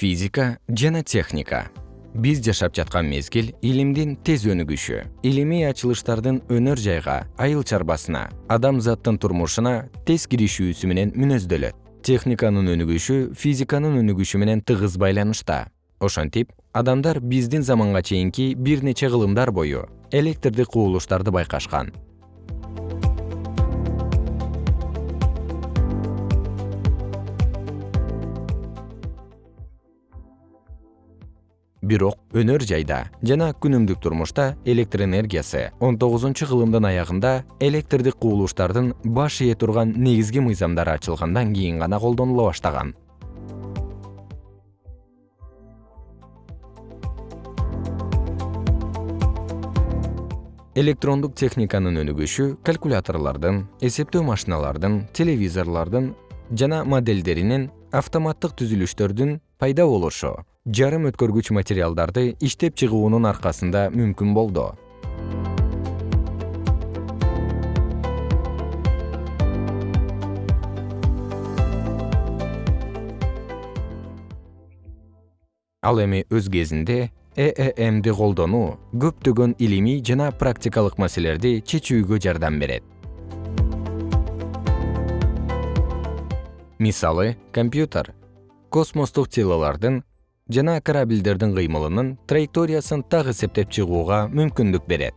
физика жана техника. Биз жашап жаткан мезгил илимдин тез өнүгүшү илимий ачылыштардын өнөр жайга айыл чарбасына адамзаттын турмушуна тез киришүүсү менен мүнөздөлөт техниканын өнүгүшү физиканын өнүгүшү менен тыгыз байланышта. Ошентип адамдар биздин заманга чейинки бир нече кылымдар бою электрдик кубулуштарды байкашкан бирок өнөр жайда жана күнүмдүк турмушта электр энергиясы он тогузунчу кылымдын аягында электрдик кубулуштардын баш ээ турган негизги мыйзамдары ачылгандан кийин гана колдонула баштаган. Электрондук техниканын өнүгүшү калькуляторлордун эсептөө машиналардын телевизорлордун жана модельдеринин автоматтык түзүлүштөрдүн пайда болушу жарым өткөргүч материалдарды иштеп чыгуунун аркасында мүмкүн болду. Ал эми өз кезинде ээмди колдонуу көптөгөн илимий жана практикалык маселелерди чечүүгө жардам берет. Мисалы компьютер. Космостук телолордун жана корабльдердин кыймылынын траекториясын так эсептеп чыгууга мүмкүндүк берет